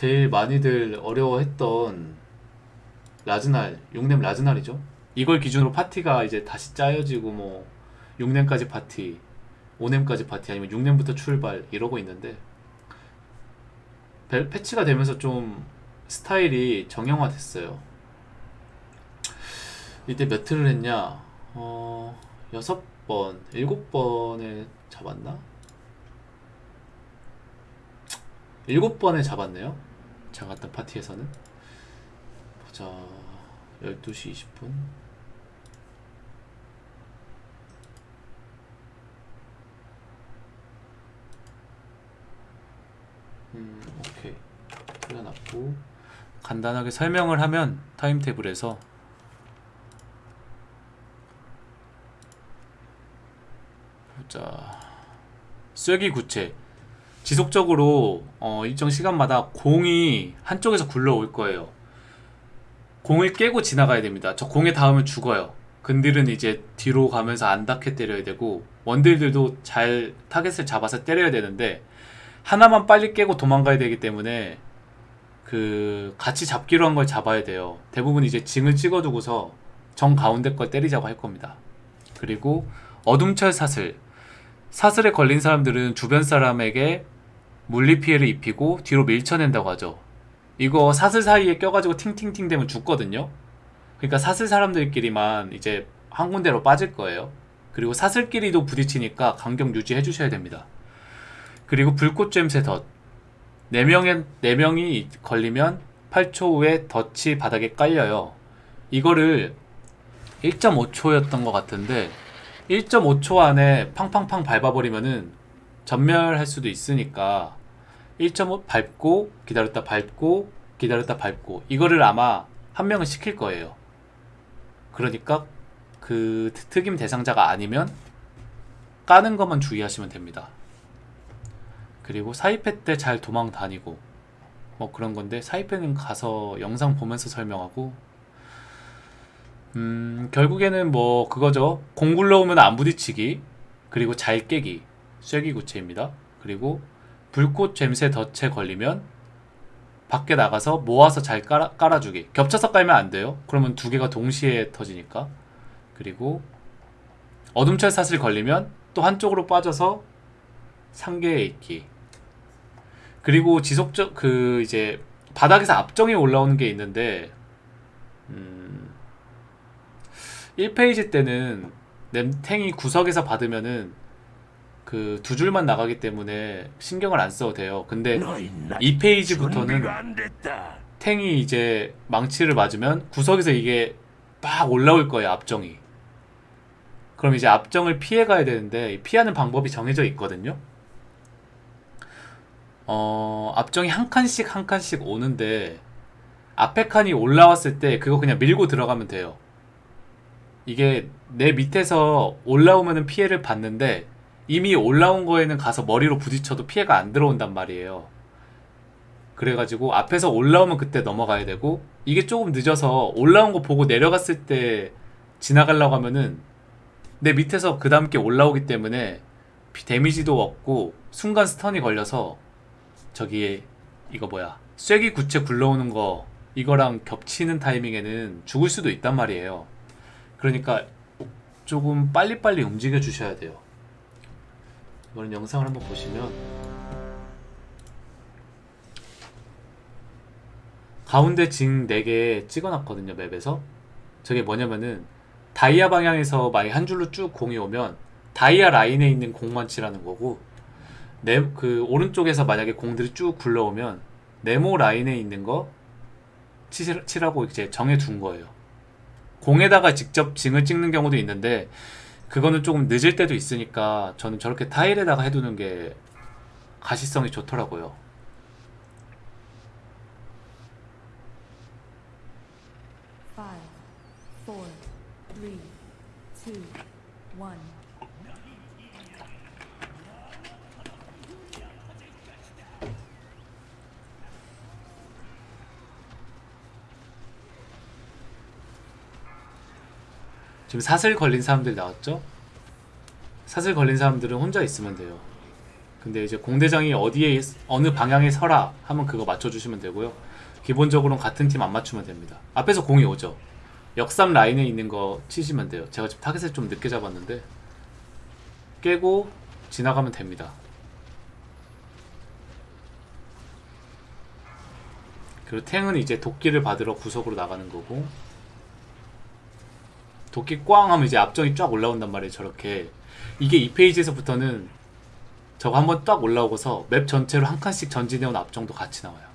제일 많이들 어려워했던 라즈날, 6렘 라즈날이죠. 이걸 기준으로 파티가 이제 다시 짜여지고 뭐 6렘까지 파티, 5렘까지 파티 아니면 6렘부터 출발 이러고 있는데 벨- 패치가 되면서 좀 스타일이 정형화됐어요. 이때 몇 틀을 했냐? 어, 여섯 번, 일곱 번에 잡았나? 일곱 번에 잡았네요. 제가 갔던 파티에서는. 보자. 12시 20분. 음, 오케이. 틀려놨고. 간단하게 설명을 하면 타임테이블에서 보자. 쐐기 구체. 지속적으로 어, 일정 시간마다 공이 한쪽에서 굴러올 거예요. 공을 깨고 지나가야 됩니다. 저 공에 닿으면 죽어요. 근딜은 이제 뒤로 가면서 안 닿게 때려야 되고 원딜들도 잘 타겟을 잡아서 때려야 되는데 하나만 빨리 깨고 도망가야 되기 때문에 그 같이 잡기로 한 걸 잡아야 돼요. 대부분 이제 징을 찍어두고서 정 가운데 걸 때리자고 할 겁니다. 그리고 어둠철 사슬 사슬에 걸린 사람들은 주변 사람에게 물리 피해를 입히고 뒤로 밀쳐낸다고 하죠. 이거 사슬 사이에 껴가지고 팅팅팅 되면 죽거든요. 그러니까 사슬 사람들끼리만 이제 한 군데로 빠질 거예요. 그리고 사슬끼리도 부딪히니까 간격 유지해 주셔야 됩니다. 그리고 불꽃 잼새 덫. 4명의, 4명이 걸리면 8초 후에 덫이 바닥에 깔려요. 이거를 1.5초였던 것 같은데 1.5초 안에 팡팡팡 밟아버리면은 전멸할 수도 있으니까 1.5 밟고 기다렸다 밟고 기다렸다 밟고 이거를 아마 한 명은 시킬 거예요. 그러니까 그 특임 대상자가 아니면 까는 것만 주의하시면 됩니다. 그리고 사이패 때 잘 도망 다니고 뭐 그런 건데 사이패는 가서 영상 보면서 설명하고 음 결국에는 뭐 그거죠 공 굴러오면 안 부딪히기 그리고 잘 깨기 쐐기 구체입니다 그리고 불꽃 잼새 덫에 걸리면 밖에 나가서 모아서 잘 깔아, 깔아주기 겹쳐서 깔면 안 돼요. 그러면 두 개가 동시에 터지니까. 그리고 어둠철 사슬 걸리면 또 한쪽으로 빠져서 상계에 있기. 그리고 지속적 그 이제 바닥에서 압정이 올라오는 게 있는데 음 1페이지 때는 램탱이 구석에서 받으면은 그 두 줄만 나가기 때문에 신경을 안 써도 돼요. 근데 너희 나 2페이지부터는 준비가 안 됐다. 탱이 이제 망치를 맞으면 구석에서 이게 막 올라올 거예요 압정이 그럼 이제 압정을 피해 가야 되는데 이 피하는 방법이 정해져 있거든요 어 압정이 한 칸씩 한 칸씩 오는데 앞에 칸이 올라왔을 때 그거 그냥 밀고 들어가면 돼요 이게 내 밑에서 올라오면은 피해를 받는데 이미 올라온 거에는 가서 머리로 부딪혀도 피해가 안 들어온단 말이에요. 그래가지고 앞에서 올라오면 그때 넘어가야 되고 이게 조금 늦어서 올라온 거 보고 내려갔을 때 지나가려고 하면은 내 밑에서 그 다음 게 올라오기 때문에 피- 데미지도 없고 순간 스턴이 걸려서 저기 이거 뭐야 쐐기 구체 굴러오는 거 이거랑 겹치는 타이밍에는 죽을 수도 있단 말이에요. 그러니까 조금 빨리빨리 움직여 주셔야 돼요 이거는 영상을 한번 보시면 가운데 징 4개 찍어놨거든요 맵에서. 저게 뭐냐면은 다이아 방향에서 만약 한 줄로 쭉 공이 오면 다이아 라인에 있는 공만 치라는 거고 네, 그 오른쪽에서 만약에 공들이 쭉 굴러오면 네모 라인에 있는 거 치, 치라고 이제 정해 둔 거예요. 공에다가 직접 징을 찍는 경우도 있는데 그거는 조금 늦을 때도 있으니까 저는 저렇게 타일에다가 해두는 게 가시성이 좋더라고요 Five, four, three, two, one. 지금 사슬 걸린 사람들 나왔죠? 사슬 걸린 사람들은 혼자 있으면 돼요. 근데 이제 공대장이 어디에 있- 어느 방향에 서라 하면 그거 맞춰주시면 되고요. 기본적으로는 같은 팀 안 맞추면 됩니다. 앞에서 공이 오죠. 역삼 라인에 있는 거 치시면 돼요. 제가 지금 타겟을 좀 늦게 잡았는데 깨고 지나가면 됩니다. 그리고 탱은 이제 도끼를 받으러 구석으로 나가는 거고 도끼 꽝 하면 이제 앞정이 쫙 올라온단 말이에요 저렇게. 이게 이 페이지에서부터는 저거 한번 딱 올라오고서 맵 전체로 한 칸씩 전진해온 앞정도 같이 나와요.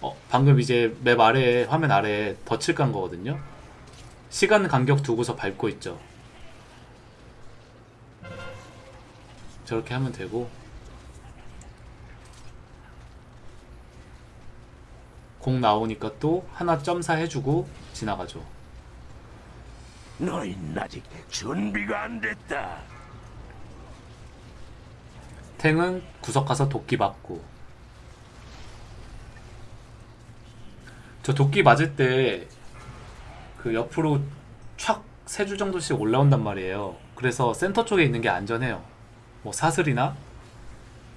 어 방금 이제 맵 아래에 화면 아래에 덫을 깐 거거든요. 시간 간격 두고서 밟고 있죠. 저렇게 하면 되고. 공 나오니까 또 하나 점사 해주고 지나가죠 너희는 아직 준비가 안 됐다. 탱은 구석 가서 도끼 맞고. 저 도끼 맞을 때 그 옆으로 촥 세 줄 정도씩 올라온단 말이에요. 그래서 센터 쪽에 있는 게 안전해요. 뭐 사슬이나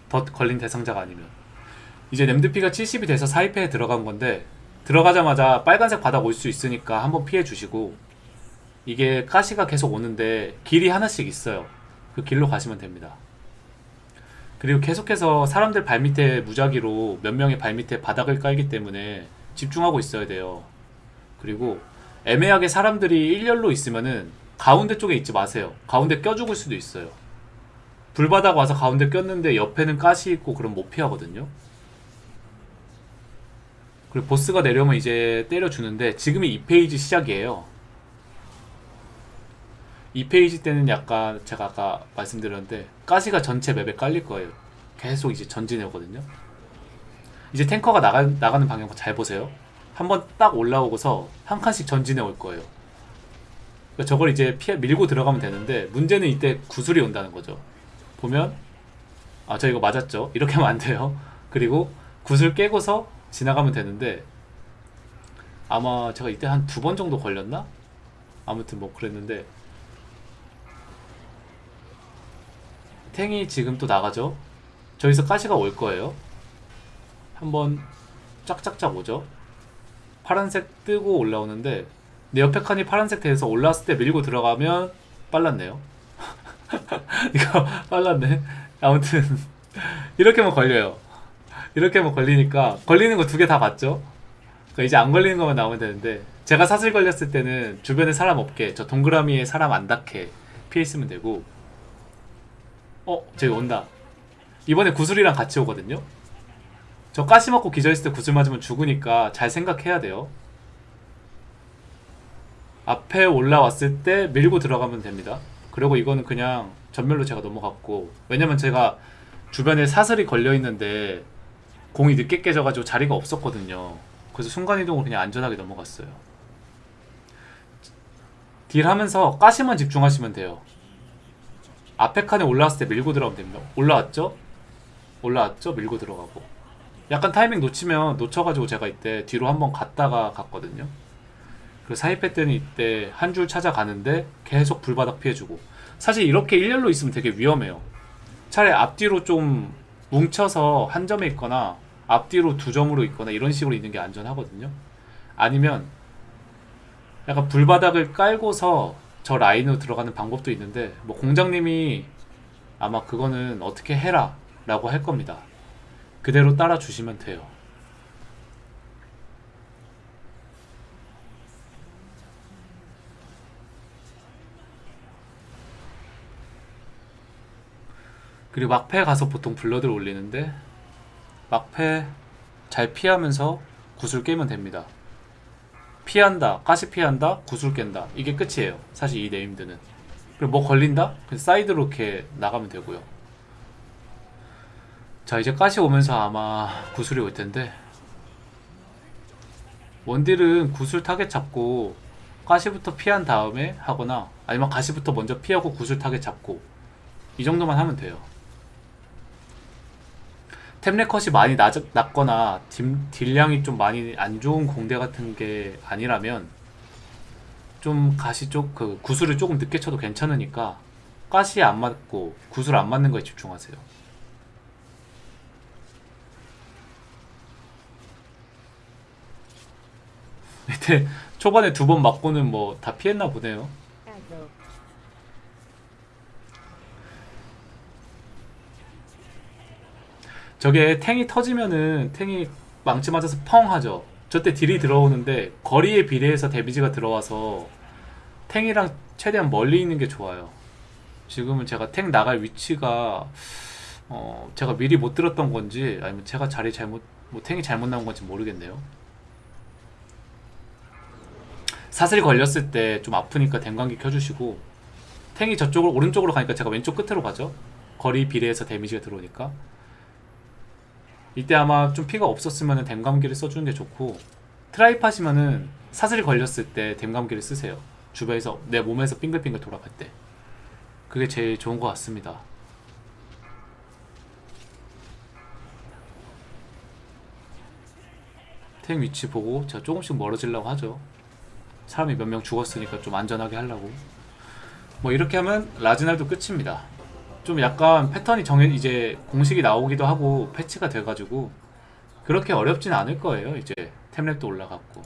덧 걸린 대상자가 아니면. 이제 램드피가 70이 돼서 사이페에 들어간 건데 들어가자마자 빨간색 바닥 올 수 있으니까 한번 피해 주시고 이게 가시가 계속 오는데 길이 하나씩 있어요 그 길로 가시면 됩니다 그리고 계속해서 사람들 발밑에 무작위로 몇 명의 발밑에 바닥을 깔기 때문에 집중하고 있어야 돼요. 그리고 애매하게 사람들이 일렬로 있으면은 가운데 쪽에 있지 마세요. 가운데 껴 죽을 수도 있어요. 불바닥 와서 가운데 꼈는데 옆에는 가시 있고 그럼 못 피하거든요. 그리고 보스가 내려오면 이제 때려주는데 지금이 2페이지 시작이에요. 2페이지 때는 약간 제가 아까 말씀드렸는데 가시가 전체 맵에 깔릴 거예요. 계속 이제 전진해 오거든요. 이제 탱커가 나가, 나가는 방향 잘 보세요. 한번 딱 올라오고서 한 칸씩 전진해 올 거예요. 그러니까 저걸 이제 피해 밀고 들어가면 되는데 문제는 이때 구슬이 온다는 거죠. 보면 아 저 이거 맞았죠. 이렇게 하면 안 돼요. 그리고 구슬 깨고서 지나가면 되는데 아마 제가 이때 한 두 번 정도 걸렸나? 아무튼 뭐 그랬는데 탱이 지금 또 나가죠. 저기서 가시가 올 거예요. 한번 짝짝짝 오죠. 파란색 뜨고 올라오는데 내 옆에 칸이 파란색 돼서 올라왔을 때 밀고 들어가면 빨랐네요. 이거 빨랐네. 아무튼 이렇게만 걸려요. 이렇게만 걸리니까 걸리는 거 두 개 다 봤죠? 그러니까 이제 안 걸리는 것만 나오면 되는데 제가 사슬 걸렸을 때는 주변에 사람 없게 저 동그라미에 사람 안 닿게 피해 있으면 되고 어 저기 온다. 이번에 구슬이랑 같이 오거든요? 저 가시 먹고 기절했을 때 구슬 맞으면 죽으니까 잘 생각해야 돼요. 앞에 올라왔을 때 밀고 들어가면 됩니다. 그리고 이거는 그냥 전멸로 제가 넘어갔고 왜냐면 제가 주변에 사슬이 걸려 있는데 공이 늦게 깨져가지고 자리가 없었거든요. 그래서 순간이동으로 그냥 안전하게 넘어갔어요. 딜 하면서 가시만 집중하시면 돼요 앞에 칸에 올라왔을 때 밀고 들어가면 됩니다. 올라왔죠? 올라왔죠? 밀고 들어가고. 약간 타이밍 놓치면 놓쳐가지고 제가 이때 뒤로 한번 갔다가 갔거든요. 사이패 때는 이때 한 줄 찾아가는데 계속 불바닥 피해주고. 사실 이렇게 일렬로 있으면 되게 위험해요. 차라리 앞뒤로 좀 뭉쳐서 한 점에 있거나 앞뒤로 두 점으로 있거나 이런 식으로 있는 게 안전하거든요. 아니면 약간 불바닥을 깔고서 저 라인으로 들어가는 방법도 있는데 뭐 공장님이 아마 그거는 어떻게 해라 라고 할 겁니다. 그대로 따라 주시면 돼요. 그리고 막패 가서 보통 blood를 올리는데 막패 잘 피하면서 구슬 깨면 됩니다 피한다, 가시 피한다, 구슬 깬다. 이게 끝이에요. 사실 이 named는. 그리고 뭐 걸린다? 그냥 사이드로 이렇게 나가면 되고요. 자, 이제 가시 오면서 아마 구슬이 올 텐데. 원딜은 구슬 타겟 잡고 가시부터 피한 다음에 하거나 아니면 가시부터 먼저 피하고 구슬 타겟 잡고 이 정도만 하면 돼요. 템렙컷이 많이 낮, 낮거나 딜, 딜량이 좀 많이 안 좋은 공대 같은 게 아니라면 좀 가시 쪽 그 구슬을 조금 늦게 쳐도 괜찮으니까 가시에 안 맞고 구슬 안 맞는 거에 집중하세요. 초반에 두 번 맞고는 뭐 다 피했나 보네요. 저게 탱이 터지면은 탱이 망치 맞아서 펑 하죠. 저때 딜이 들어오는데 거리에 비례해서 데미지가 들어와서 탱이랑 최대한 멀리 있는 게 좋아요. 지금은 제가 탱 나갈 위치가 어 제가 미리 못 들었던 건지 아니면 제가 자리 잘못 뭐 탱이 잘못 나온 건지 모르겠네요. 사슬 걸렸을 때 좀 아프니까 댕광기 켜주시고 탱이 저쪽으로 오른쪽으로 가니까 제가 왼쪽 끝으로 가죠. 거리 비례해서 데미지가 들어오니까 이때 아마 좀 피가 없었으면 댐감기를 써주는 게 좋고 트라이 하시면은 사슬이 걸렸을 때 댐감기를 쓰세요. 주변에서 내 몸에서 빙글빙글 돌아갈 때. 그게 제일 좋은 것 같습니다. 탱 위치 보고 제가 조금씩 멀어지려고 하죠. 사람이 몇 명 죽었으니까 좀 안전하게 하려고. 뭐 이렇게 하면 라즈날도 끝입니다 좀 약간 패턴이 정해 이제 공식이 나오기도 하고 패치가 돼가지고 그렇게 어렵진 않을 거예요 이제 템랩도 올라갔고